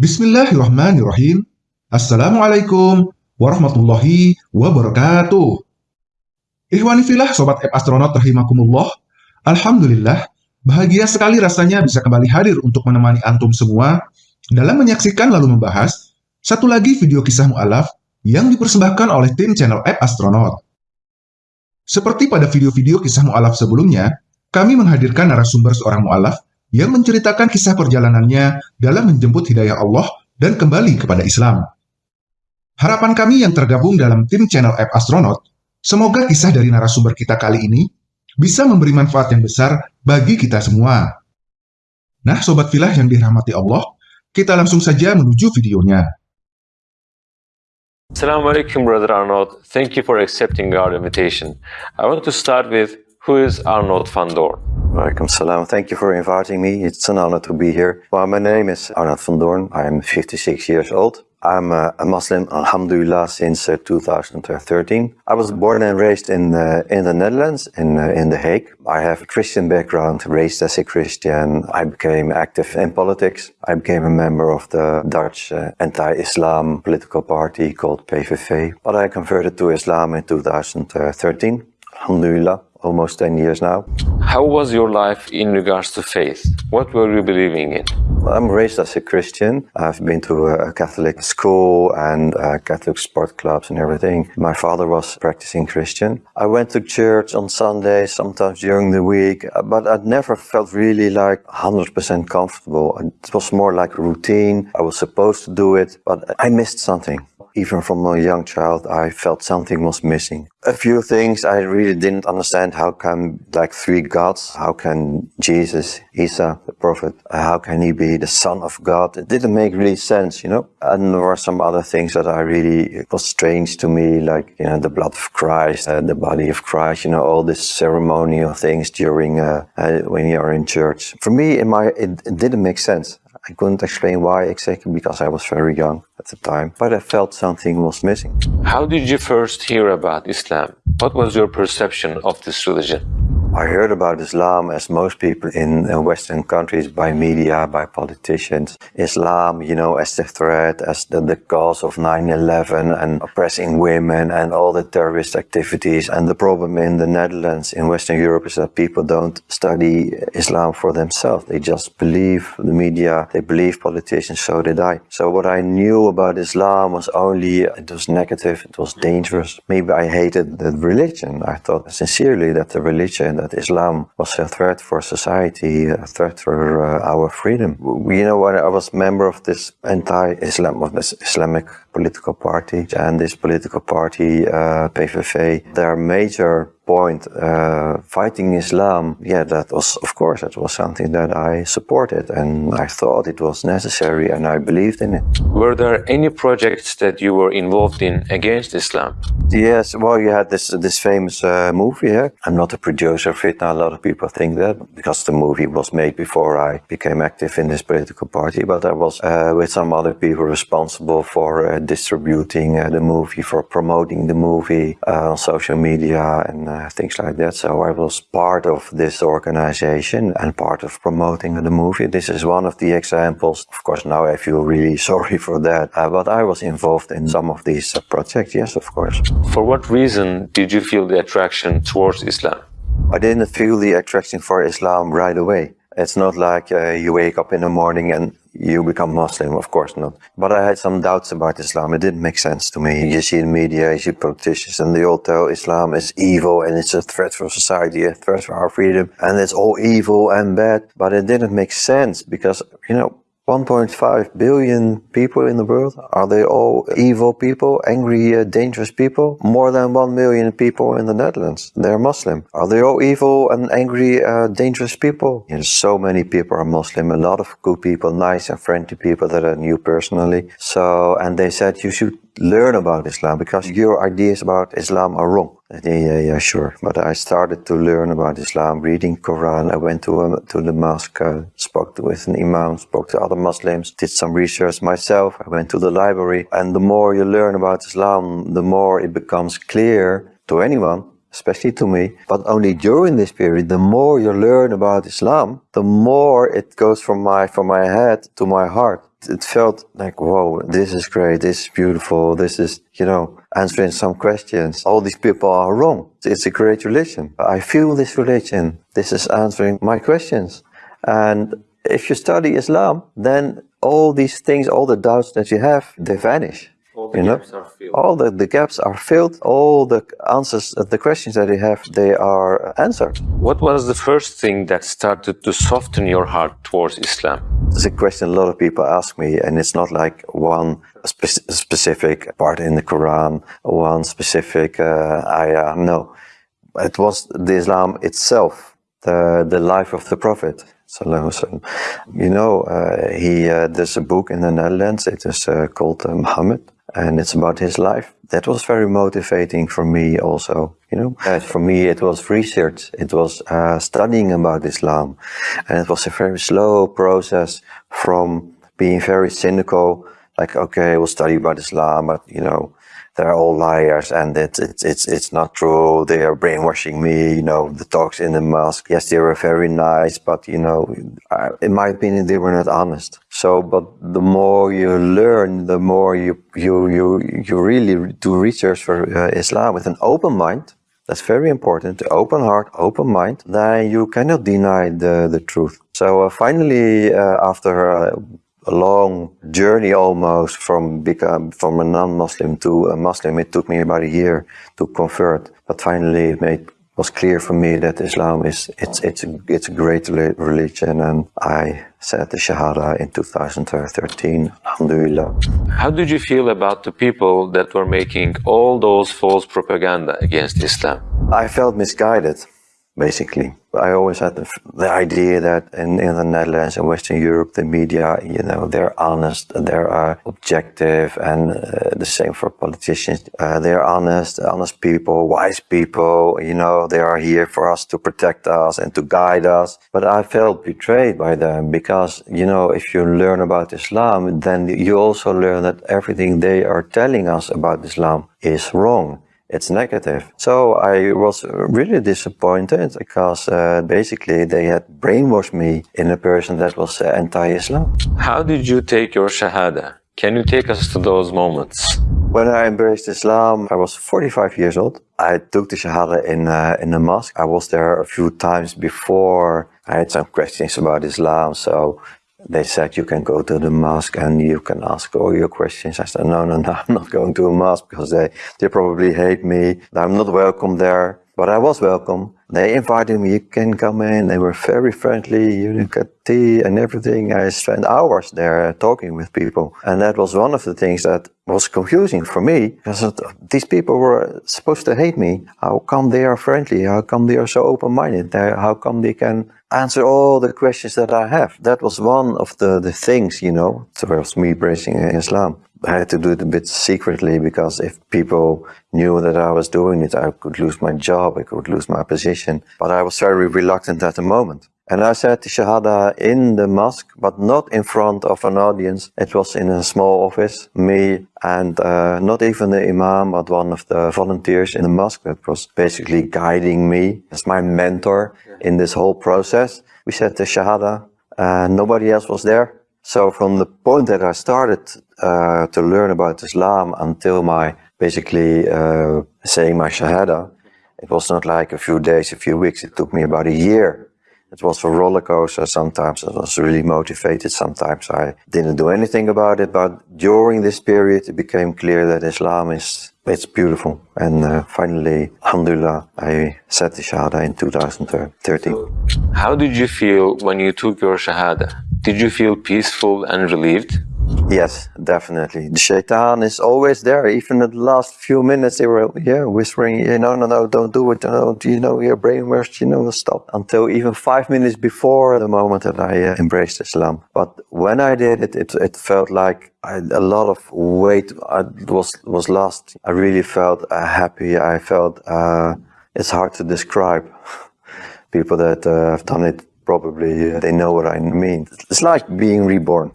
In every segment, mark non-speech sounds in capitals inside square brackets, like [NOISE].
Bismillahirrahmanirrahim. Assalamualaikum warahmatullahi wabarakatuh. Ikhwani filah Sobat App Astronaut rahimakumullah. Alhamdulillah, bahagia sekali rasanya bisa kembali hadir untuk menemani antum semua dalam menyaksikan lalu membahas satu lagi video kisah mu'alaf yang dipersembahkan oleh tim channel App Astronaut. Seperti pada video-video kisah mu'alaf sebelumnya, kami menghadirkan narasumber seorang mu'alaf yang menceritakan kisah perjalanannya dalam menjemput hidayah Allah dan kembali kepada Islam. Harapan kami yang tergabung dalam tim channel App Astronaut, semoga kisah dari narasumber kita kali ini bisa memberi manfaat yang besar bagi kita semua. Nah, Sobat Filah yang dirahmati Allah, kita langsung saja menuju videonya. Assalamualaikum Brother Arnold. Thank you for accepting our invitation. I want to start with who is Arnold van Doorn? Welcome, salam. Thank you for inviting me. It's an honor to be here. Well, my name is Arnoud van Doorn. I am 56 years old. I'm a, Muslim, alhamdulillah, since uh, 2013. I was born and raised in, uh, in the Netherlands, in, uh, in The Hague. I have a Christian background, raised as a Christian. I became active in politics. I became a member of the Dutch uh, anti-Islam political party called PVV. But I converted to Islam in 2013, alhamdulillah almost 10 years now. How was your life in regards to faith? What were you believing in? I'm raised as a Christian. I've been to a Catholic school and Catholic sport clubs and everything. My father was practicing Christian. I went to church on Sundays, sometimes during the week, but I never felt really like 100% comfortable. It was more like routine. I was supposed to do it, but I missed something even from a young child, I felt something was missing. A few things I really didn't understand. How can like three gods? How can Jesus, Isa, the prophet, how can he be the son of God? It didn't make really sense, you know? And there were some other things that I really, was strange to me, like, you know, the blood of Christ, uh, the body of Christ, you know, all these ceremonial things during, uh, uh when you are in church. For me, in my, it, it didn't make sense. I couldn't explain why exactly because I was very young at the time, but I felt something was missing. How did you first hear about Islam? What was your perception of this religion? I heard about Islam as most people in Western countries by media, by politicians. Islam, you know, as the threat, as the, the cause of 9-11 and oppressing women and all the terrorist activities. And the problem in the Netherlands, in Western Europe, is that people don't study Islam for themselves. They just believe the media, they believe politicians, so did I. So what I knew about Islam was only, it was negative, it was dangerous. Maybe I hated the religion. I thought sincerely that the religion that Islam was a threat for society, a threat for uh, our freedom. You know, when I was member of this anti-Islam, of this Islamic political party, and this political party, uh, PVV, their major point, uh, fighting Islam, yeah, that was, of course, that was something that I supported and I thought it was necessary and I believed in it. Were there any projects that you were involved in against Islam? Yes, well, you had this this famous uh, movie. Yeah? I'm not a producer of it. Now, a lot of people think that because the movie was made before I became active in this political party. But I was uh, with some other people responsible for uh, distributing uh, the movie, for promoting the movie uh, on social media and uh, things like that. So I was part of this organization and part of promoting the movie. This is one of the examples. Of course, now I feel really [LAUGHS] sorry for that. Uh, but I was involved in some of these uh, projects, yes, of course. For what reason did you feel the attraction towards Islam? I didn't feel the attraction for Islam right away. It's not like uh, you wake up in the morning and you become Muslim, of course not. But I had some doubts about Islam. It didn't make sense to me. You see in media, you see politicians, and they all tell Islam is evil and it's a threat for society, a threat for our freedom, and it's all evil and bad. But it didn't make sense because, you know, 1.5 billion people in the world? Are they all evil people, angry, uh, dangerous people? More than 1 million people in the Netherlands. They're Muslim. Are they all evil and angry, uh, dangerous people? Know, so many people are Muslim. A lot of good people, nice and friendly people that I knew personally. So, and they said you should learn about Islam because your ideas about Islam are wrong. Yeah, yeah, yeah, sure. But I started to learn about Islam, reading Quran. I went to um, to the mosque, uh, spoke with an imam, spoke to other Muslims, did some research myself. I went to the library, and the more you learn about Islam, the more it becomes clear to anyone especially to me. But only during this period, the more you learn about Islam, the more it goes from my from my head to my heart. It felt like, whoa, this is great, this is beautiful, this is, you know, answering some questions. All these people are wrong. It's a great religion. I feel this religion. This is answering my questions. And if you study Islam, then all these things, all the doubts that you have, they vanish. All the you know? gaps are filled. All the, the gaps are filled. All the answers, the questions that you have, they are answered. What was the first thing that started to soften your heart towards Islam? It's a question a lot of people ask me, and it's not like one spe- specific part in the Quran, one specific uh, ayah. No, it was the Islam itself, the the life of the Prophet. You know, uh, he uh, there's a book in the Netherlands. It is uh, called uh, Muhammad, and it's about his life. That was very motivating for me, also. You know, Uh, for me, it was research. It was uh, studying about Islam, and it was a very slow process from being very cynical, like okay, we'll study about Islam, but you know, they're all liars and it's it's it's it's not true. They are brainwashing me. You know, the talks in the mosque. Yes, they were very nice, but you know, in my opinion, they were not honest. So, but the more you learn, the more you you you you really do research for uh, Islam with an open mind. That's very important. Open heart, open mind. Then you cannot deny the the truth. So uh, finally, uh, after. A long journey almost from become from a non-Muslim to a Muslim. It took me about a year to convert, but finally it made was clear for me that Islam is it's it's a, it's a great religion, and I said the Shahada in 2013. Alhamdulillah. How did you feel about the people that were making all those false propaganda against Islam? I felt misguided, basically. I always had the, the idea that in, in the Netherlands and Western Europe, the media, you know, they're honest, they're uh, objective, and uh, the same for politicians. Uh, they're honest, honest people, wise people, you know, they are here for us to protect us and to guide us. But I felt betrayed by them because, you know, if you learn about Islam, then you also learn that everything they are telling us about Islam is wrong it's negative. So I was really disappointed because uh, basically they had brainwashed me in a person that was uh, anti-Islam. How did you take your Shahada? Can you take us to those moments? When I embraced Islam, I was 45 years old. I took the Shahada in uh, in the mosque. I was there a few times before. I had some questions about Islam, so they said you can go to the mosque and you can ask all your questions. I said, no, no, no, I'm not going to a mosque because they, they probably hate me. I'm not welcome there. But I was welcome. They invited me, you can come in. They were very friendly. You get tea and everything. I spent hours there talking with people. And that was one of the things that was confusing for me because these people were supposed to hate me. How come they are friendly? How come they are so open-minded? How come they can answer all the questions that I have? That was one of the, the things, you know, towards me embracing Islam. I had to do it a bit secretly because if people knew that I was doing it, I could lose my job, I could lose my position. But I was very reluctant at the moment. And I said the Shahada in the mosque, but not in front of an audience. It was in a small office, me and uh, not even the Imam, but one of the volunteers in the mosque that was basically guiding me as my mentor in this whole process. We said the Shahada, and nobody else was there. So from the point that I started uh, to learn about Islam until my basically uh, saying my Shahada, it was not like a few days, a few weeks. It took me about a year. It was a roller coaster. Sometimes I was really motivated. Sometimes I didn't do anything about it. But during this period, it became clear that Islam is it's beautiful. And uh, finally, Alhamdulillah, I said the Shahada in 2013. How did you feel when you took your Shahada? Did you feel peaceful and relieved? Yes, definitely. The shaitan is always there. Even in the last few minutes, they were yeah whispering, know, no, no, don't do it. No, you know, your brainwashed. You know, stop. Until even five minutes before the moment that I uh, embraced Islam. But when I did it, it, it felt like I, a lot of weight I, was was lost. I really felt uh, happy. I felt uh, it's hard to describe. [LAUGHS] People that uh, have done it probably uh, they know what I mean. It's like being reborn.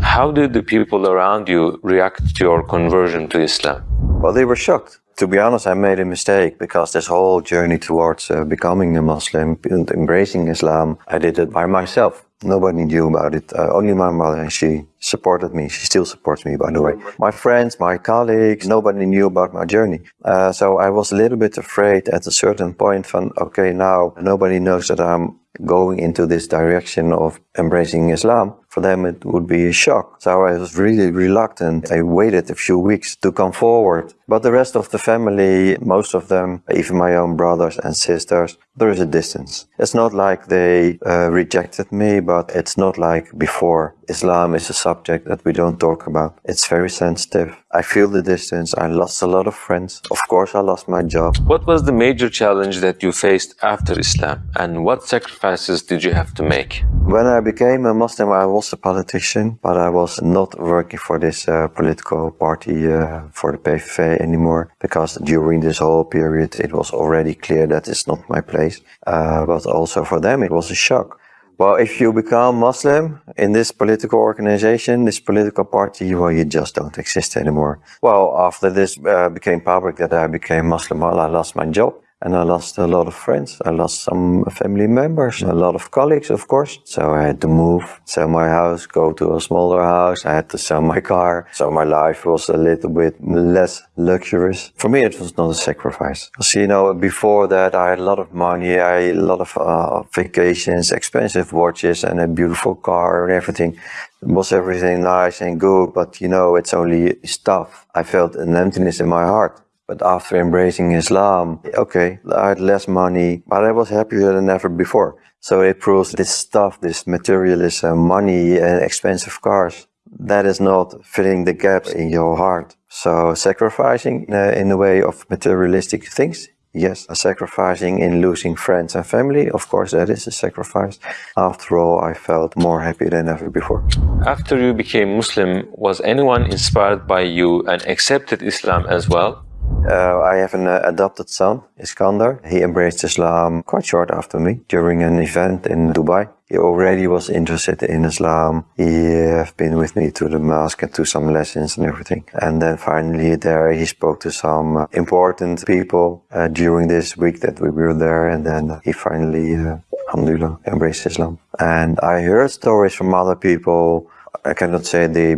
How did the people around you react to your conversion to Islam? Well, they were shocked. To be honest, I made a mistake because this whole journey towards uh, becoming a Muslim, and embracing Islam, I did it by myself. Nobody knew about it. Uh, only my mother, and she supported me. She still supports me, by the way. My friends, my colleagues, nobody knew about my journey. Uh, so I was a little bit afraid at a certain point from, okay, now nobody knows that I'm going into this direction of embracing Islam. For them, it would be a shock. So I was really reluctant. I waited a few weeks to come forward. But the rest of the family, most of them, even my own brothers and sisters, there is a distance. It's not like they uh, rejected me, but it's not like before. Islam is a subject that we don't talk about. It's very sensitive. I feel the distance. I lost a lot of friends. Of course, I lost my job. What was the major challenge that you faced after Islam and what sacrifices did you have to make? When I became a Muslim, I was a politician, but I was not working for this uh, political party, uh, for the PVV anymore, because during this whole period, it was already clear that it's not my place. Uh, but also for them, it was a shock. Well, if you become Muslim in this political organization, this political party, well, you just don't exist anymore. Well, after this uh, became public that I became Muslim, well, I lost my job. And I lost a lot of friends. I lost some family members, a lot of colleagues, of course. So I had to move, sell my house, go to a smaller house. I had to sell my car. So my life was a little bit less luxurious. For me, it was not a sacrifice. So, you know, before that, I had a lot of money. I had a lot of uh, vacations, expensive watches and a beautiful car and everything. Was everything nice and good, but you know, it's only stuff. I felt an emptiness in my heart. But after embracing Islam, okay, I had less money, but I was happier than ever before. So it proves this stuff, this materialism, money and expensive cars, that is not filling the gaps in your heart. So sacrificing uh, in the way of materialistic things, yes. Sacrificing in losing friends and family, of course, that is a sacrifice. After all, I felt more happy than ever before. After you became Muslim, was anyone inspired by you and accepted Islam as well? Uh, I have an uh, adopted son, Iskandar. He embraced Islam quite short after me during an event in Dubai. He already was interested in Islam. He have been with me to the mosque and to some lessons and everything. And then finally there he spoke to some uh, important people uh, during this week that we were there. And then he finally, uh, alhamdulillah, embraced Islam. And I heard stories from other people. I cannot say they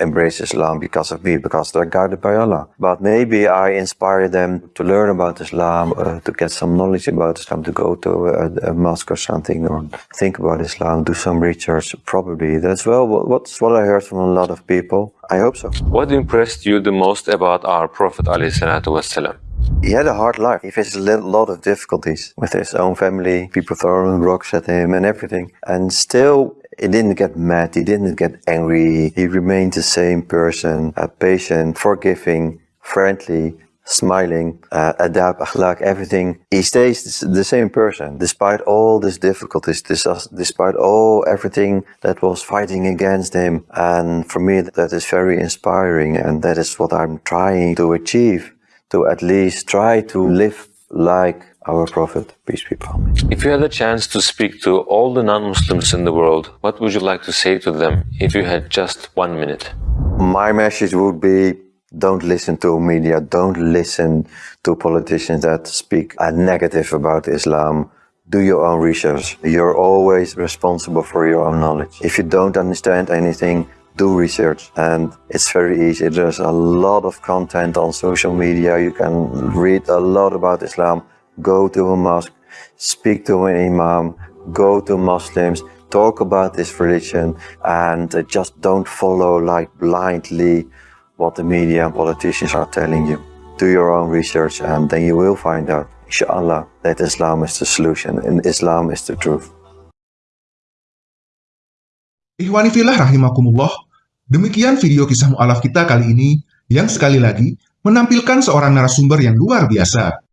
embrace Islam because of me, because they're guided by Allah. But maybe I inspire them to learn about Islam, uh, to get some knowledge about Islam, to go to a, a, mosque or something, or think about Islam, do some research. Probably that's well what's what I heard from a lot of people. I hope so. What impressed you the most about our Prophet ﷺ? He had a hard life. He faced a lot of difficulties with his own family, people throwing rocks at him and everything. And still, he didn't get mad, he didn't get angry. He remained the same person, uh, patient, forgiving, friendly, smiling, uh, adab, akhlaq, everything. He stays the same person, despite all these difficulties, despite all everything that was fighting against him. And for me, that is very inspiring. And that is what I'm trying to achieve, to at least try to live like our Prophet, peace be upon him. If you had a chance to speak to all the non-Muslims in the world, what would you like to say to them if you had just one minute? My message would be don't listen to media, don't listen to politicians that speak a negative about Islam. Do your own research. You're always responsible for your own knowledge. If you don't understand anything, do research and it's very easy. There's a lot of content on social media. You can read a lot about Islam go to a mosque, speak to an imam, go to Muslims, talk about this religion and uh, just don't follow like blindly what the media and politicians are telling you. Do your own research and then you will find out, inshallah, that Islam is the solution and Islam is the truth. Ihwani filah rahimakumullah, demikian video kisah mu'alaf kita kali ini yang sekali lagi menampilkan seorang narasumber yang luar biasa.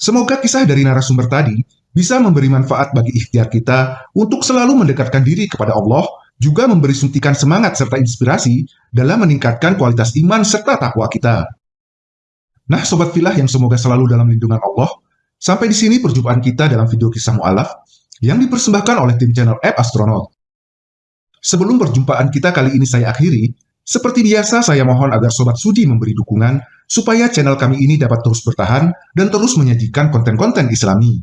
Semoga kisah dari narasumber tadi bisa memberi manfaat bagi ikhtiar kita untuk selalu mendekatkan diri kepada Allah, juga memberi suntikan semangat serta inspirasi dalam meningkatkan kualitas iman serta takwa kita. Nah, Sobat Filah yang semoga selalu dalam lindungan Allah, sampai di sini perjumpaan kita dalam video kisah mu'alaf yang dipersembahkan oleh tim channel App Astronaut. Sebelum perjumpaan kita kali ini saya akhiri, seperti biasa saya mohon agar Sobat Sudi memberi dukungan supaya channel kami ini dapat terus bertahan dan terus menyajikan konten-konten islami.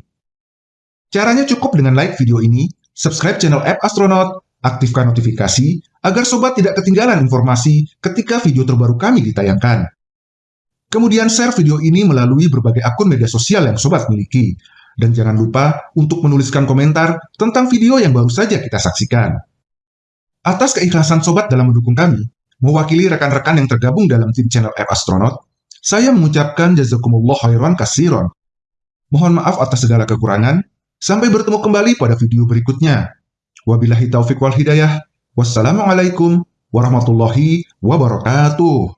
Caranya cukup dengan like video ini, subscribe channel App Astronaut, aktifkan notifikasi agar sobat tidak ketinggalan informasi ketika video terbaru kami ditayangkan. Kemudian share video ini melalui berbagai akun media sosial yang sobat miliki. Dan jangan lupa untuk menuliskan komentar tentang video yang baru saja kita saksikan. Atas keikhlasan sobat dalam mendukung kami, mewakili rekan-rekan yang tergabung dalam tim channel App Astronaut, saya mengucapkan jazakumullah khairan kasiron. Mohon maaf atas segala kekurangan. Sampai bertemu kembali pada video berikutnya. Wabillahi taufiq wal hidayah. Wassalamualaikum warahmatullahi wabarakatuh.